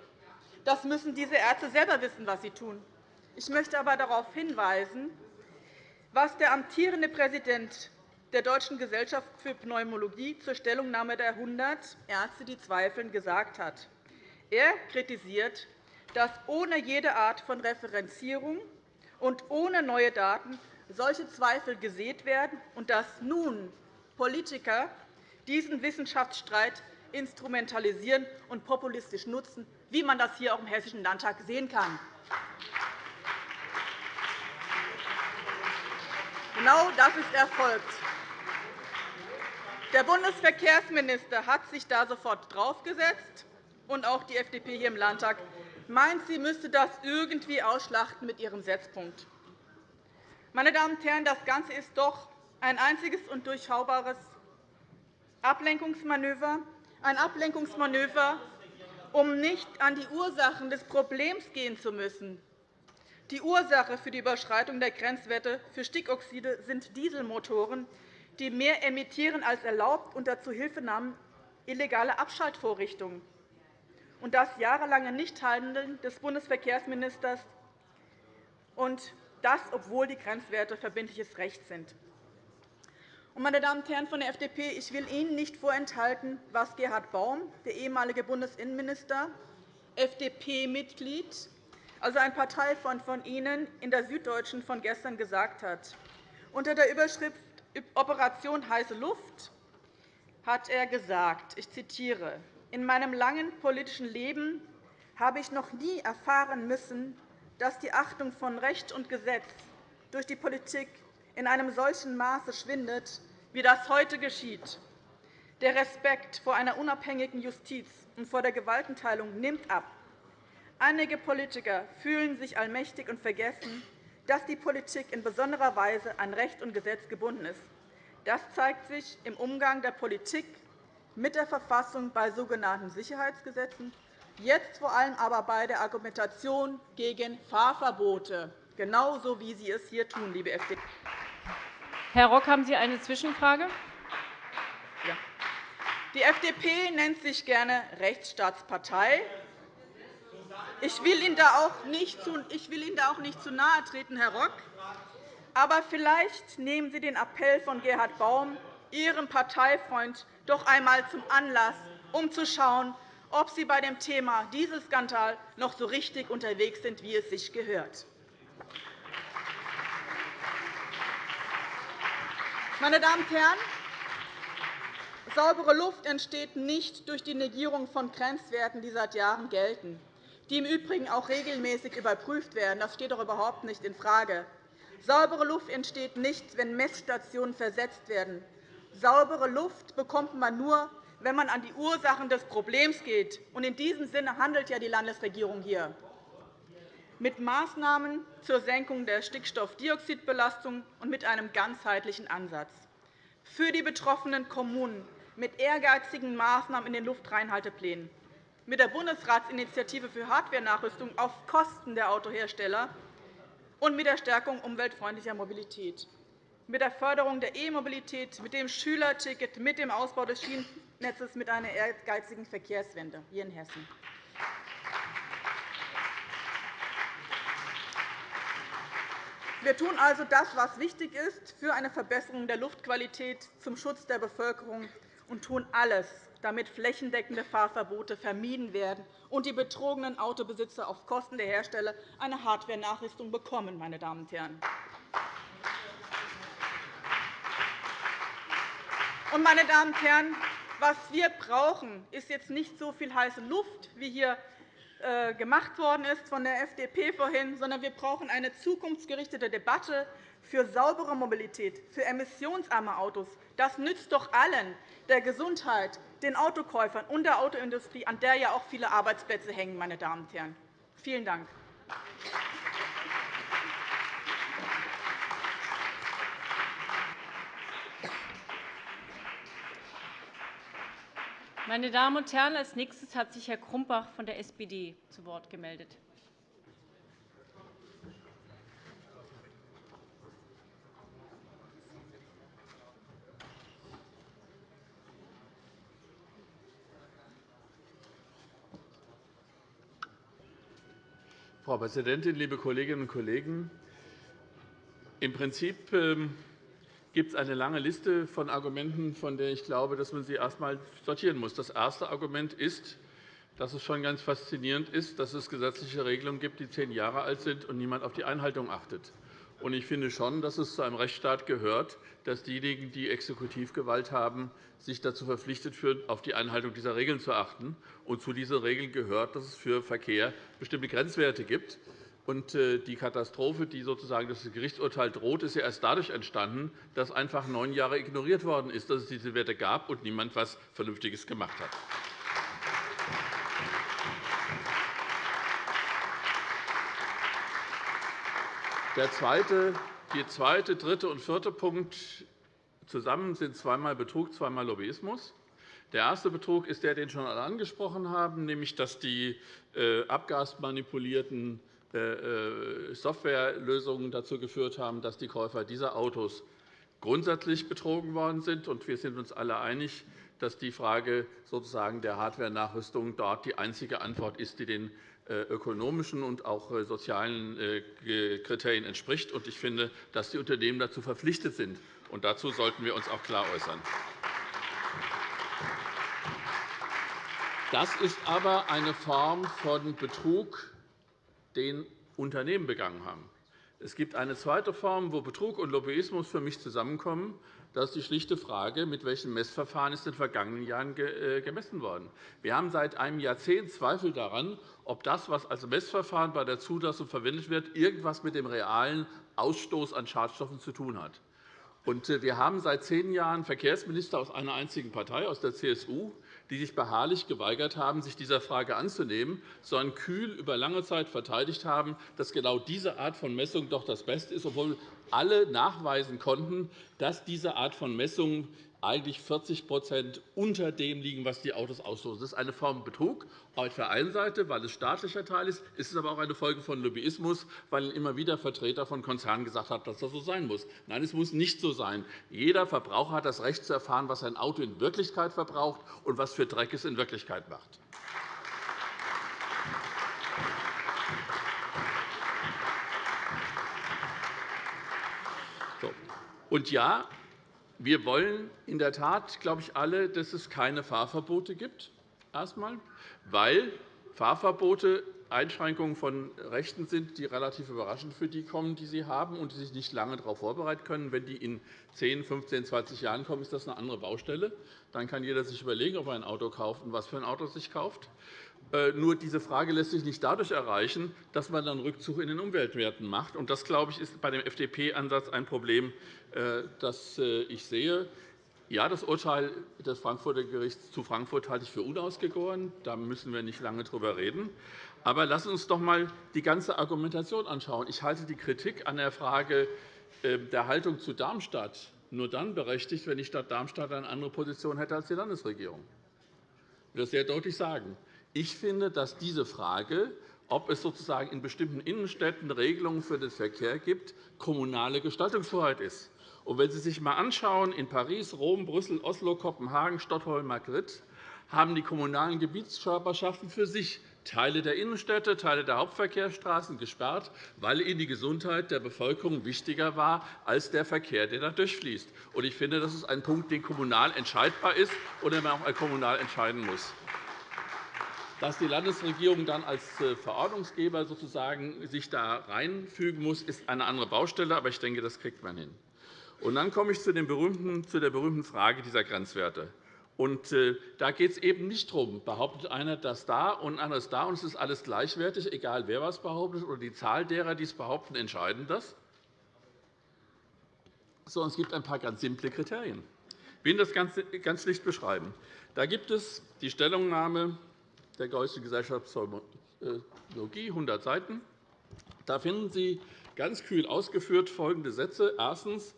Das müssen diese Ärzte selber wissen, was sie tun. Ich möchte aber darauf hinweisen, was der amtierende Präsident der Deutschen Gesellschaft für Pneumologie zur Stellungnahme der 100 Ärzte, die zweifeln, gesagt hat. Er kritisiert, dass ohne jede Art von Referenzierung und ohne neue Daten solche Zweifel gesät werden und dass nun Politiker diesen Wissenschaftsstreit instrumentalisieren und populistisch nutzen, wie man das hier auch im Hessischen Landtag sehen kann. Genau das ist erfolgt. Der Bundesverkehrsminister hat sich da sofort draufgesetzt, und auch die FDP hier im Landtag meint, sie müsste das irgendwie ausschlachten mit ihrem Setzpunkt. Meine Damen und Herren, das Ganze ist doch ein einziges und durchschaubares Ablenkungsmanöver, ein Ablenkungsmanöver, um nicht an die Ursachen des Problems gehen zu müssen. Die Ursache für die Überschreitung der Grenzwerte für Stickoxide sind Dieselmotoren, die mehr emittieren als erlaubt unter Zuhilfenahme illegaler Abschaltvorrichtungen. Und das jahrelange Nichthandeln des Bundesverkehrsministers, und das, obwohl die Grenzwerte verbindliches Recht sind. Meine Damen und Herren von der FDP, ich will Ihnen nicht vorenthalten, was Gerhard Baum, der ehemalige Bundesinnenminister, FDP-Mitglied, also ein Parteifreund von Ihnen, in der Süddeutschen von gestern gesagt hat. Unter der Überschrift Operation heiße Luft hat er gesagt, ich zitiere, in meinem langen politischen Leben habe ich noch nie erfahren müssen, dass die Achtung von Recht und Gesetz durch die Politik in einem solchen Maße schwindet, wie das heute geschieht. Der Respekt vor einer unabhängigen Justiz und vor der Gewaltenteilung nimmt ab. Einige Politiker fühlen sich allmächtig und vergessen, dass die Politik in besonderer Weise an Recht und Gesetz gebunden ist. Das zeigt sich im Umgang der Politik mit der Verfassung bei sogenannten Sicherheitsgesetzen, jetzt vor allem aber bei der Argumentation gegen Fahrverbote, genauso wie Sie es hier tun, liebe FDP. Herr Rock, haben Sie eine Zwischenfrage? Ja. Die FDP nennt sich gerne Rechtsstaatspartei. Ich will Ihnen da auch nicht zu, ich will Ihnen da auch nicht zu nahe treten, Herr Rock. Aber vielleicht nehmen Sie den Appell von Gerhard Baum, Ihrem Parteifreund, doch einmal zum Anlass, um zu schauen, ob Sie bei dem Thema Dieselskandal noch so richtig unterwegs sind, wie es sich gehört. Meine Damen und Herren, saubere Luft entsteht nicht durch die Negierung von Grenzwerten, die seit Jahren gelten, die im Übrigen auch regelmäßig überprüft werden. Das steht doch überhaupt nicht infrage. Saubere Luft entsteht nicht, wenn Messstationen versetzt werden. Saubere Luft bekommt man nur, wenn man an die Ursachen des Problems geht. In diesem Sinne handelt ja die Landesregierung hier mit Maßnahmen zur Senkung der Stickstoffdioxidbelastung und mit einem ganzheitlichen Ansatz. Für die betroffenen Kommunen mit ehrgeizigen Maßnahmen in den Luftreinhalteplänen, mit der Bundesratsinitiative für Hardwarenachrüstung auf Kosten der Autohersteller und mit der Stärkung umweltfreundlicher Mobilität, mit der Förderung der E-Mobilität, mit dem Schülerticket, mit dem Ausbau des Schienennetzes, mit einer ehrgeizigen Verkehrswende hier in Hessen. Wir tun also das, was wichtig ist für eine Verbesserung der Luftqualität zum Schutz der Bevölkerung und tun alles, damit flächendeckende Fahrverbote vermieden werden und die betrogenen Autobesitzer auf Kosten der Hersteller eine Hardware-Nachrüstung bekommen. Meine Damen und Herren. meine Damen und Herren, was wir brauchen, ist jetzt nicht so viel heiße Luft, wie hier gemacht worden ist von der FDP vorhin, sondern wir brauchen eine zukunftsgerichtete Debatte für saubere Mobilität, für emissionsarme Autos. Das nützt doch allen, der Gesundheit, den Autokäufern und der Autoindustrie, an der ja auch viele Arbeitsplätze hängen. Meine Damen und Herren. Vielen Dank. Meine Damen und Herren, als nächstes hat sich Herr Krumbach von der SPD zu Wort gemeldet. Frau Präsidentin, liebe Kolleginnen und Kollegen! Im Prinzip ähm, gibt es eine lange Liste von Argumenten, von der ich glaube, dass man sie erst einmal sortieren muss. Das erste Argument ist, dass es schon ganz faszinierend ist, dass es gesetzliche Regelungen gibt, die zehn Jahre alt sind und niemand auf die Einhaltung achtet. Ich finde schon, dass es zu einem Rechtsstaat gehört, dass diejenigen, die Exekutivgewalt haben, sich dazu verpflichtet fühlen, auf die Einhaltung dieser Regeln zu achten. Zu diesen Regeln gehört, dass es für Verkehr bestimmte Grenzwerte gibt. Und äh, die Katastrophe, die sozusagen das Gerichtsurteil droht, ist ja erst dadurch entstanden, dass einfach neun Jahre ignoriert worden ist, dass es diese Werte gab und niemand etwas Vernünftiges gemacht hat. Der zweite, der zweite, dritte und vierte Punkt zusammen sind zweimal Betrug, zweimal Lobbyismus. Der erste Betrug ist der, den schon alle angesprochen haben, nämlich dass die äh, abgasmanipulierten Softwarelösungen dazu geführt haben, dass die Käufer dieser Autos grundsätzlich betrogen worden sind. Wir sind uns alle einig, dass die Frage sozusagen der Hardware-Nachrüstung dort die einzige Antwort ist, die den äh, ökonomischen und auch sozialen Kriterien entspricht. Ich finde, dass die Unternehmen dazu verpflichtet sind. Und dazu sollten wir uns auch klar äußern. Das ist aber eine Form von Betrug, den Unternehmen begangen haben. Es gibt eine zweite Form, wo Betrug und Lobbyismus für mich zusammenkommen. Das ist die schlichte Frage, mit welchen Messverfahren ist in den vergangenen Jahren äh, gemessen worden. Wir haben seit einem Jahrzehnt Zweifel daran, ob das, was als Messverfahren bei der Zulassung verwendet wird, irgendetwas mit dem realen Ausstoß an Schadstoffen zu tun hat. Äh, wir haben seit zehn Jahren Verkehrsminister aus einer einzigen Partei, aus der CSU, die sich beharrlich geweigert haben, sich dieser Frage anzunehmen, sondern kühl über lange Zeit verteidigt haben, dass genau diese Art von Messung doch das Beste ist, obwohl alle nachweisen konnten, dass diese Art von Messung eigentlich 40% unter dem liegen, was die Autos ausstoßen. Das ist eine Form Betrug auf der einen Seite, weil es staatlicher Teil ist. Es ist aber auch eine Folge von Lobbyismus, weil immer wieder Vertreter von Konzernen gesagt haben, dass das so sein muss. Nein, es muss nicht so sein. Jeder Verbraucher hat das Recht zu erfahren, was sein Auto in Wirklichkeit verbraucht und was für Dreck es in Wirklichkeit macht. Und ja, wir wollen in der Tat, glaube ich, alle, dass es keine Fahrverbote gibt, erstmal, weil Fahrverbote Einschränkungen von Rechten sind, die relativ überraschend für die kommen, die sie haben und die sich nicht lange darauf vorbereiten können. Wenn die in 10, 15, 20 Jahren kommen, ist das eine andere Baustelle. Dann kann jeder sich überlegen, ob er ein Auto kauft und was für ein Auto er sich kauft. Äh, nur diese Frage lässt sich nicht dadurch erreichen, dass man dann Rückzug in den Umweltwerten macht. Das, glaube ich, ist bei dem FDP-Ansatz ein Problem, äh, das äh, ich sehe. Ja, das Urteil des Frankfurter Gerichts zu Frankfurt halte ich für unausgegoren. Da müssen wir nicht lange darüber reden. Aber lassen Sie uns doch einmal die ganze Argumentation anschauen. Ich halte die Kritik an der Frage der Haltung zu Darmstadt nur dann berechtigt, wenn die Stadt Darmstadt eine andere Position hätte als die Landesregierung. Ich will das sehr deutlich sagen. Ich finde, dass diese Frage, ob es sozusagen in bestimmten Innenstädten Regelungen für den Verkehr gibt, kommunale Gestaltungshoheit ist. Und wenn Sie sich einmal anschauen, in Paris, Rom, Brüssel, Oslo, Kopenhagen, Stockholm, Madrid haben die kommunalen Gebietskörperschaften für sich Teile der Innenstädte, Teile der Hauptverkehrsstraßen gesperrt, weil ihnen die Gesundheit der Bevölkerung wichtiger war als der Verkehr, der da durchfließt. Ich finde, das ist ein Punkt, der kommunal entscheidbar ist und den man auch kommunal entscheiden muss. Dass die Landesregierung dann als äh, Verordnungsgeber sozusagen sich da reinfügen muss, ist eine andere Baustelle. Aber ich denke, das kriegt man hin. Und dann komme ich zu, der berühmten Frage dieser Grenzwerte. Und, äh, da geht es eben nicht darum, behauptet einer das da und anderes da, und es ist alles gleichwertig, egal wer was behauptet, oder die Zahl derer, die es behaupten, entscheiden das. Sondern es gibt ein paar ganz simple Kriterien. Ich will das ganz schlicht beschreiben. Da gibt es die Stellungnahme der Geußischen Gesellschaft Psalmologie, 100 Seiten. Da finden Sie ganz kühl ausgeführt folgende Sätze. Erstens.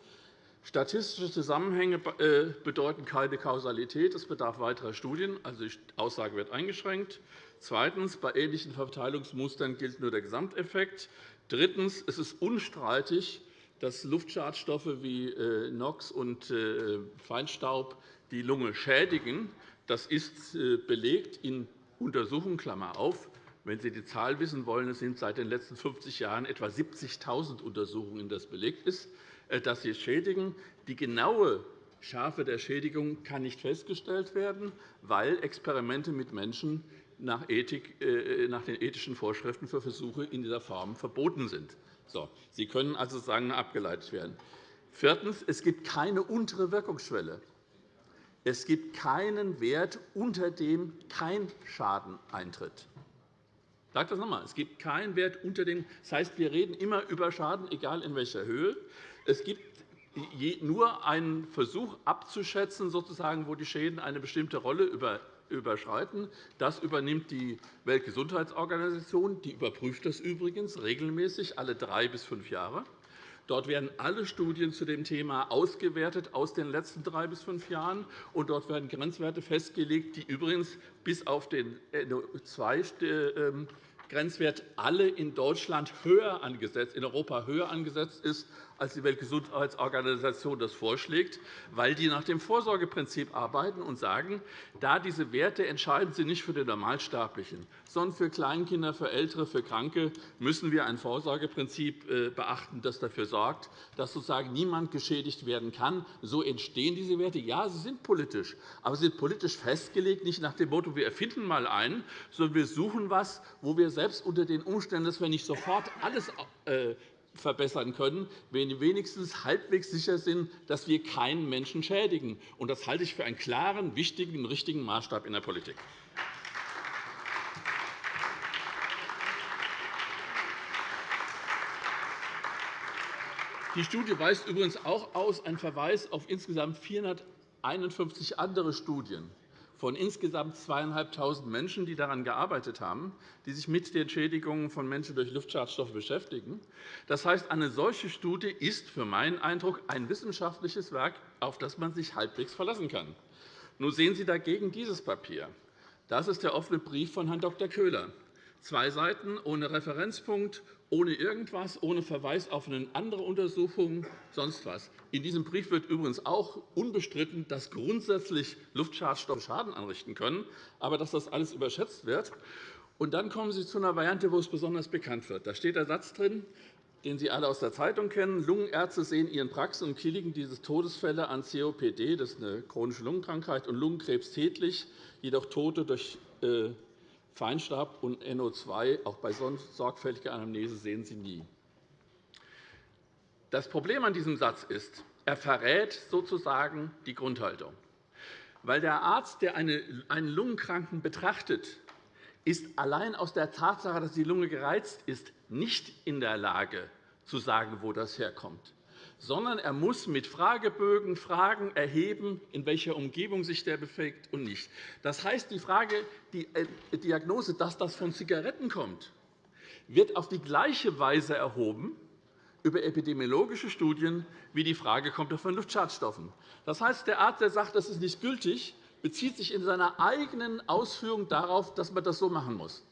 Statistische Zusammenhänge äh, bedeuten keine Kausalität. Es bedarf weiterer Studien. Also, die Aussage wird eingeschränkt. Zweitens. Bei ähnlichen Verteilungsmustern gilt nur der Gesamteffekt. Drittens. Es ist unstreitig, dass Luftschadstoffe wie äh, NOx und äh, Feinstaub die Lunge schädigen. Das ist belegt in Untersuchungen. Klammer auf. Wenn Sie die Zahl wissen wollen, es sind seit den letzten 50 Jahren etwa 70.000 Untersuchungen, in das belegt ist. Äh, dass sie schädigen. Die genaue Schärfe der Schädigung kann nicht festgestellt werden, weil Experimente mit Menschen nach, Ethik, äh, nach den ethischen Vorschriften für Versuche in dieser Form verboten sind. So, sie können also sagen, abgeleitet werden. Viertens. Es gibt keine untere Wirkungsschwelle. Es gibt keinen Wert, unter dem kein Schaden eintritt. Ich sage das noch einmal. Es gibt keinen Wert unter dem. Das heißt, wir reden immer über Schaden, egal in welcher Höhe. Es gibt nur einen Versuch abzuschätzen, sozusagen, wo die Schäden eine bestimmte Rolle überschreiten. Das übernimmt die Weltgesundheitsorganisation. Die überprüft das übrigens regelmäßig alle drei bis fünf Jahre. Dort werden alle Studien zu dem Thema ausgewertet aus den letzten drei bis fünf Jahren. Und dort werden Grenzwerte festgelegt, die übrigens bis auf den NO2 Grenzwert alle in Deutschland höher angesetzt, in Europa höher angesetzt ist als die Weltgesundheitsorganisation das vorschlägt, weil die nach dem Vorsorgeprinzip arbeiten und sagen, da diese Werte entscheiden sie nicht für den Normalsterblichen, sondern für Kleinkinder, für Ältere, für Kranke, müssen wir ein Vorsorgeprinzip äh, beachten, das dafür sorgt, dass sozusagen niemand geschädigt werden kann. So entstehen diese Werte. Ja, sie sind politisch, aber sie sind politisch festgelegt, nicht nach dem Motto, wir erfinden mal einen, sondern wir suchen etwas, wo wir selbst unter den Umständen, dass wir nicht sofort alles äh, verbessern können, wenn wir wenigstens halbwegs sicher sind, dass wir keinen Menschen schädigen. Das halte ich für einen klaren, wichtigen und richtigen Maßstab in der Politik. Die Studie weist übrigens auch aus einen Verweis auf insgesamt 451 andere Studien von insgesamt 2.500 Menschen, die daran gearbeitet haben, die sich mit den Schädigungen von Menschen durch Luftschadstoffe beschäftigen. Das heißt, eine solche Studie ist für meinen Eindruck ein wissenschaftliches Werk, auf das man sich halbwegs verlassen kann. Nun sehen Sie dagegen dieses Papier. Das ist der offene Brief von Herrn Dr. Köhler. Zwei Seiten ohne Referenzpunkt, ohne irgendwas, ohne Verweis auf eine andere Untersuchung, sonst was. In diesem Brief wird übrigens auch unbestritten, dass grundsätzlich Luftschadstoffe Schaden anrichten können, aber dass das alles überschätzt wird. Und dann kommen Sie zu einer Variante, wo es besonders bekannt wird. Da steht der Satz drin, den Sie alle aus der Zeitung kennen. Lungenärzte sehen ihren Praxen und Kliniken diese Todesfälle an COPD, das ist eine chronische Lungenkrankheit, und Lungenkrebs tätlich, jedoch Tote durch äh, Feinstaub und NO2 auch bei sorgfältiger Anamnese sehen Sie nie. Das Problem an diesem Satz ist, er verrät sozusagen die Grundhaltung. Weil der Arzt, der einen Lungenkranken betrachtet, ist allein aus der Tatsache, dass die Lunge gereizt ist, nicht in der Lage zu sagen, wo das herkommt sondern er muss mit Fragebögen Fragen erheben, in welcher Umgebung sich der befindet und nicht. Das heißt, die Frage, die äh, Diagnose, dass das von Zigaretten kommt, wird auf die gleiche Weise erhoben über epidemiologische Studien, wie die Frage kommt von Luftschadstoffen. Das heißt, der Arzt, der sagt, das ist nicht gültig, bezieht sich in seiner eigenen Ausführung darauf, dass man das so machen muss.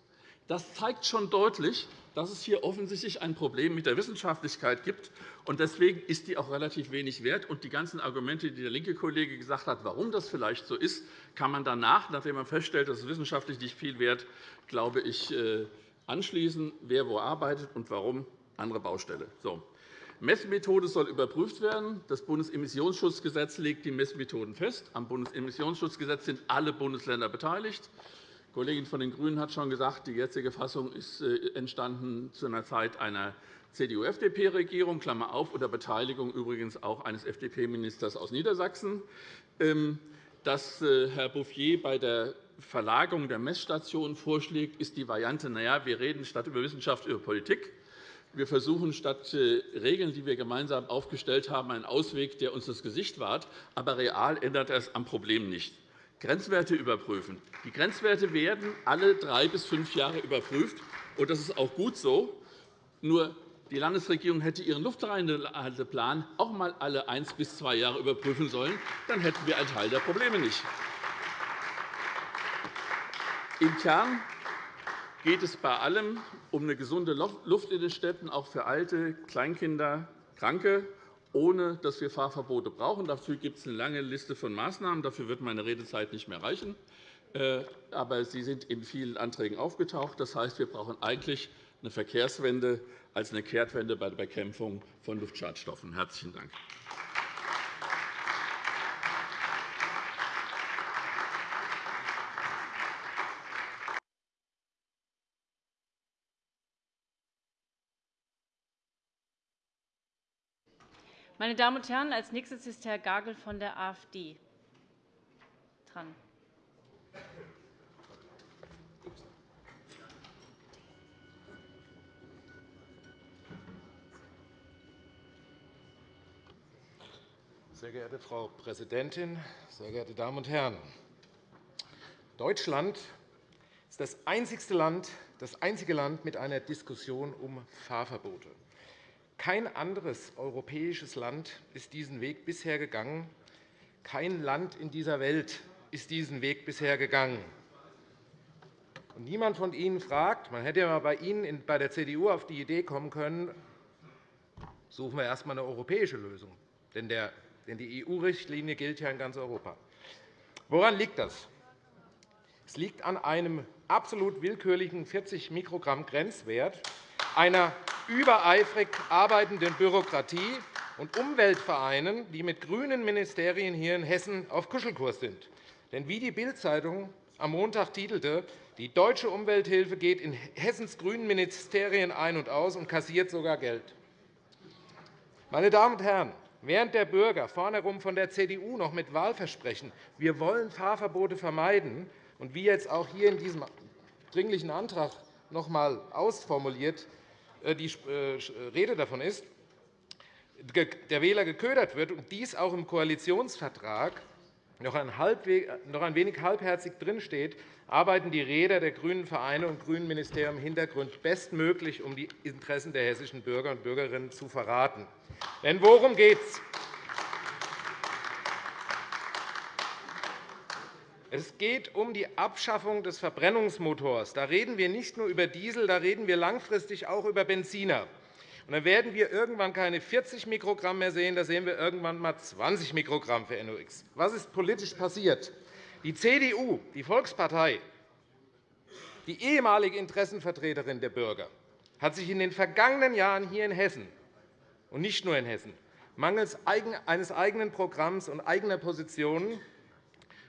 Das zeigt schon deutlich, dass es hier offensichtlich ein Problem mit der Wissenschaftlichkeit gibt. Deswegen ist die auch relativ wenig wert. Die ganzen Argumente, die der linke Kollege gesagt hat, warum das vielleicht so ist, kann man danach, nachdem man feststellt, dass es wissenschaftlich nicht viel wert, glaube ich, äh, anschließen, wer wo arbeitet und warum, andere Baustelle. So. Messmethode soll überprüft werden. Das Bundesemissionsschutzgesetz legt die Messmethoden fest. Am Bundesemissionsschutzgesetz sind alle Bundesländer beteiligt. Kollegin von den GRÜNEN hat schon gesagt, die jetzige Fassung ist äh, entstanden zu einer Zeit einer CDU-FDP-Regierung, Klammer auf, unter Beteiligung übrigens auch eines FDP-Ministers aus Niedersachsen. Ähm, dass äh, Herr Bouffier bei der Verlagerung der Messstationen vorschlägt, ist die Variante, naja, wir reden statt über Wissenschaft über Politik. Wir versuchen statt äh, Regeln, die wir gemeinsam aufgestellt haben, einen Ausweg, der uns das Gesicht wahrt. Aber real ändert es am Problem nicht. Grenzwerte überprüfen. Die Grenzwerte werden alle drei bis fünf Jahre überprüft. und Das ist auch gut so. Nur die Landesregierung hätte ihren Luftreinhalteplan auch einmal alle eins bis zwei Jahre überprüfen sollen. Dann hätten wir einen Teil der Probleme nicht. Im Kern geht es bei allem um eine gesunde Luft in den Städten, auch für Alte, Kleinkinder, Kranke, ohne dass wir Fahrverbote brauchen. Dafür gibt es eine lange Liste von Maßnahmen. Dafür wird meine Redezeit nicht mehr reichen. Äh, aber sie sind in vielen Anträgen aufgetaucht. Das heißt, wir brauchen eigentlich eine Verkehrswende als eine Kehrtwende bei der Bekämpfung von Luftschadstoffen. – Herzlichen Dank. Meine Damen und Herren, als nächstes ist Herr Gagel von der AfD dran. Sehr geehrte Frau Präsidentin, sehr geehrte Damen und Herren! Deutschland ist das einzige Land, das einzige Land mit einer Diskussion um Fahrverbote. Kein anderes europäisches Land ist diesen Weg bisher gegangen. Kein Land in dieser Welt ist diesen Weg bisher gegangen. Und niemand von Ihnen fragt, man hätte ja bei Ihnen bei der CDU auf die Idee kommen können, suchen wir erst einmal eine europäische Lösung. Denn die EU-Richtlinie gilt ja in ganz Europa. Woran liegt das? Es liegt an einem absolut willkürlichen 40 Mikrogramm Grenzwert, einer übereifrig arbeitenden Bürokratie und Umweltvereinen, die mit grünen Ministerien hier in Hessen auf Kuschelkurs sind. Denn wie die Bild-Zeitung am Montag titelte, die deutsche Umwelthilfe geht in Hessens grünen Ministerien ein und aus und kassiert sogar Geld. Meine Damen und Herren, während der Bürger vorneherum von der CDU noch mit Wahlversprechen, wir wollen Fahrverbote vermeiden, und wie jetzt auch hier in diesem Dringlichen Antrag noch einmal ausformuliert, die äh, Rede davon ist, der Wähler geködert wird und dies auch im Koalitionsvertrag noch ein wenig halbherzig drinsteht, arbeiten die Räder der grünen Vereine und grünen Ministerien im Hintergrund bestmöglich, um die Interessen der hessischen Bürger und Bürgerinnen zu verraten. Denn worum geht es? Es geht um die Abschaffung des Verbrennungsmotors. Da reden wir nicht nur über Diesel, da reden wir langfristig auch über Benziner. Und dann werden wir irgendwann keine 40 Mikrogramm mehr sehen, da sehen wir irgendwann einmal 20 Mikrogramm für NOx. Was ist politisch passiert? Die CDU, die Volkspartei, die ehemalige Interessenvertreterin der Bürger, hat sich in den vergangenen Jahren hier in Hessen und nicht nur in Hessen mangels eines eigenen Programms und eigener Positionen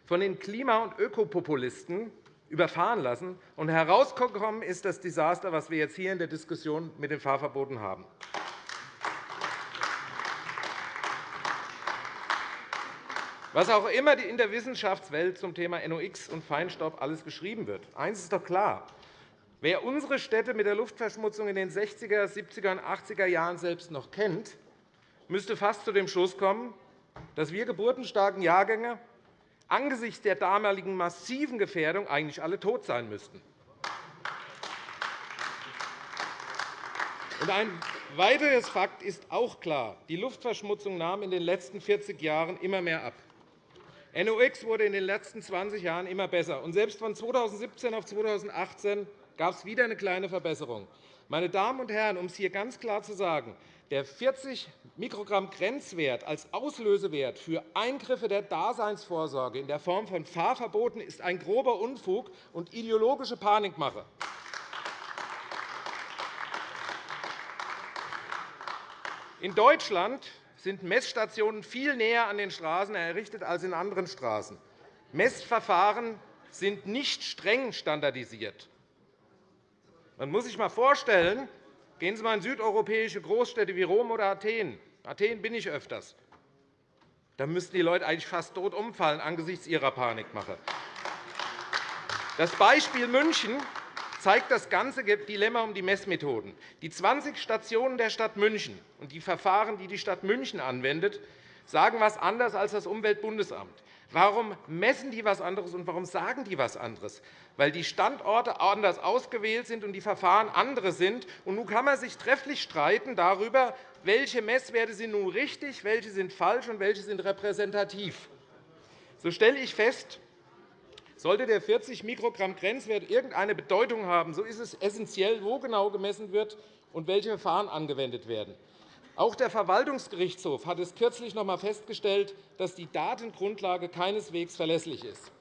von den Klima- und Ökopopulisten überfahren lassen. Und herausgekommen ist das Desaster, das wir jetzt hier in der Diskussion mit den Fahrverboten haben. Was auch immer in der Wissenschaftswelt zum Thema NOx und Feinstaub alles geschrieben wird, eines ist doch klar. Wer unsere Städte mit der Luftverschmutzung in den 60er, 70er und 80er Jahren selbst noch kennt, müsste fast zu dem Schluss kommen, dass wir geburtenstarken Jahrgänge angesichts der damaligen massiven Gefährdung eigentlich alle tot sein müssten. Ein weiteres Fakt ist auch klar. Die Luftverschmutzung nahm in den letzten 40 Jahren immer mehr ab. NOx wurde in den letzten 20 Jahren immer besser. Und selbst von 2017 auf 2018 gab es wieder eine kleine Verbesserung. Meine Damen und Herren, um es hier ganz klar zu sagen, der 40 Mikrogramm Grenzwert als Auslösewert für Eingriffe der Daseinsvorsorge in der Form von Fahrverboten ist ein grober Unfug und ideologische Panikmache. In Deutschland sind Messstationen viel näher an den Straßen errichtet als in anderen Straßen. Messverfahren sind nicht streng standardisiert. Man muss sich einmal vorstellen, gehen Sie einmal in südeuropäische Großstädte wie Rom oder Athen. Athen bin ich öfters. Da müssten die Leute eigentlich fast tot umfallen angesichts ihrer Panikmache. Das Beispiel München zeigt das ganze Dilemma um die Messmethoden. Die 20 Stationen der Stadt München und die Verfahren, die die Stadt München anwendet, sagen etwas anderes als das Umweltbundesamt. Warum messen die etwas anderes und warum sagen die etwas anderes? Weil die Standorte anders ausgewählt sind und die Verfahren andere sind. Und nun kann man sich trefflich streiten darüber, welche Messwerte sind nun richtig, welche sind falsch und welche sind repräsentativ. So stelle ich fest, sollte der 40 Mikrogramm Grenzwert irgendeine Bedeutung haben, so ist es essentiell, wo genau gemessen wird und welche Verfahren angewendet werden. Auch der Verwaltungsgerichtshof hat es kürzlich noch einmal festgestellt, dass die Datengrundlage keineswegs verlässlich ist.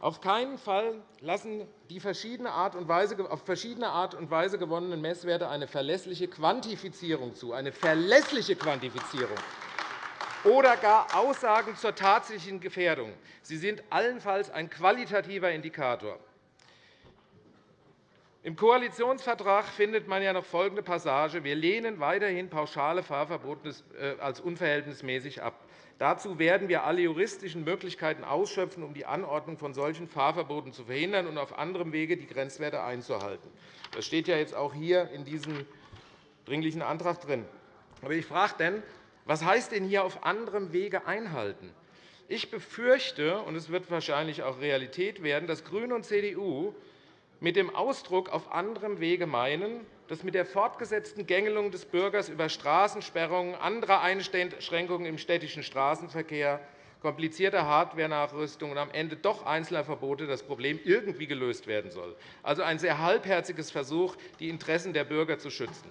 Auf keinen Fall lassen die verschiedene Art und Weise, auf verschiedene Art und Weise gewonnenen Messwerte eine verlässliche Quantifizierung zu, eine verlässliche Quantifizierung oder gar Aussagen zur tatsächlichen Gefährdung. Sie sind allenfalls ein qualitativer Indikator. Im Koalitionsvertrag findet man ja noch folgende Passage. Wir lehnen weiterhin pauschale Fahrverbote äh, als unverhältnismäßig ab. Dazu werden wir alle juristischen Möglichkeiten ausschöpfen, um die Anordnung von solchen Fahrverboten zu verhindern und auf anderem Wege die Grenzwerte einzuhalten. Das steht ja jetzt auch hier in diesem Dringlichen Antrag drin. Aber ich frage denn, was heißt denn hier auf anderem Wege einhalten? Ich befürchte, und es wird wahrscheinlich auch Realität werden, dass GRÜNE und CDU mit dem Ausdruck auf anderem Wege meinen, dass mit der fortgesetzten Gängelung des Bürgers über Straßensperrungen, andere Einschränkungen im städtischen Straßenverkehr, komplizierte Hardwarenachrüstung und am Ende doch einzelner Verbote das Problem irgendwie gelöst werden soll. Also ein sehr halbherziges Versuch, die Interessen der Bürger zu schützen.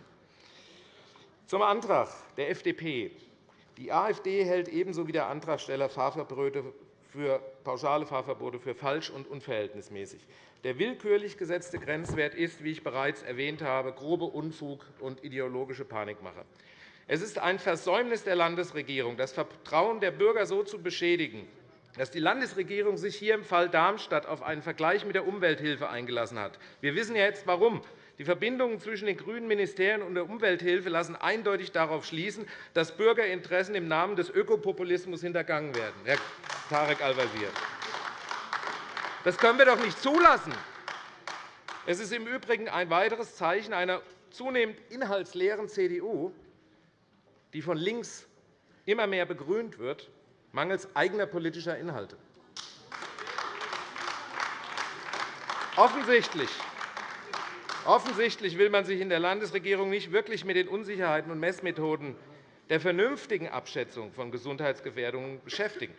Zum Antrag der FDP. Die AfD hält ebenso wie der Antragsteller Fahrverbote für pauschale Fahrverbote für falsch und unverhältnismäßig. Der willkürlich gesetzte Grenzwert ist, wie ich bereits erwähnt habe, grobe Unfug und ideologische Panikmache. Es ist ein Versäumnis der Landesregierung, das Vertrauen der Bürger so zu beschädigen, dass die Landesregierung sich hier im Fall Darmstadt auf einen Vergleich mit der Umwelthilfe eingelassen hat. Wir wissen jetzt, warum. Die Verbindungen zwischen den grünen Ministerien und der Umwelthilfe lassen eindeutig darauf schließen, dass Bürgerinteressen im Namen des Ökopopulismus hintergangen werden, Herr Tarek Al-Wazir. Das können wir doch nicht zulassen. Es ist im Übrigen ein weiteres Zeichen einer zunehmend inhaltsleeren CDU, die von links immer mehr begrünt wird, mangels eigener politischer Inhalte. Offensichtlich Offensichtlich will man sich in der Landesregierung nicht wirklich mit den Unsicherheiten und Messmethoden der vernünftigen Abschätzung von Gesundheitsgefährdungen beschäftigen.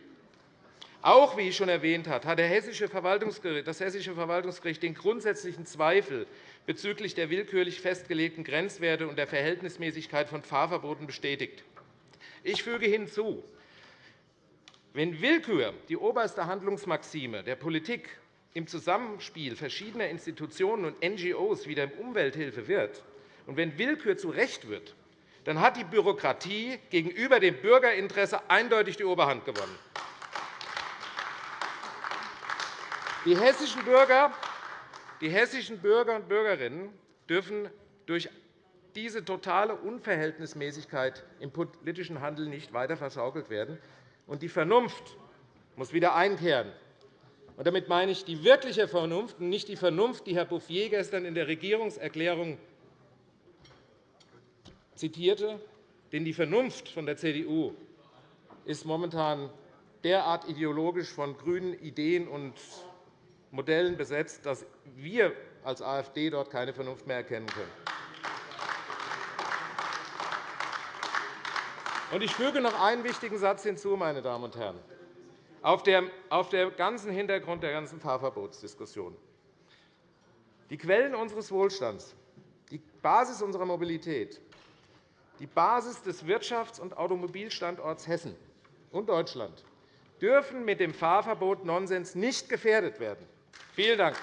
Auch, wie ich schon erwähnt habe, hat das Hessische Verwaltungsgericht den grundsätzlichen Zweifel bezüglich der willkürlich festgelegten Grenzwerte und der Verhältnismäßigkeit von Fahrverboten bestätigt. Ich füge hinzu, wenn Willkür die oberste Handlungsmaxime der Politik im Zusammenspiel verschiedener Institutionen und NGOs wieder Umwelthilfe wird, und wenn Willkür zu Recht wird, dann hat die Bürokratie gegenüber dem Bürgerinteresse eindeutig die Oberhand gewonnen. Die hessischen Bürger, die hessischen Bürger und Bürgerinnen dürfen durch diese totale Unverhältnismäßigkeit im politischen Handeln nicht weiter verschaukelt werden. Und die Vernunft muss wieder einkehren. Und damit meine ich die wirkliche Vernunft und nicht die Vernunft, die Herr Bouffier gestern in der Regierungserklärung zitierte. Denn die Vernunft von der CDU ist momentan derart ideologisch von grünen Ideen und Modellen besetzt, dass wir als AfD dort keine Vernunft mehr erkennen können. Ich füge noch einen wichtigen Satz hinzu, meine Damen und Herren auf dem ganzen Hintergrund der ganzen Fahrverbotsdiskussion. Die Quellen unseres Wohlstands, die Basis unserer Mobilität, die Basis des Wirtschafts- und Automobilstandorts Hessen und Deutschland dürfen mit dem Fahrverbot Nonsens nicht gefährdet werden. Vielen Dank.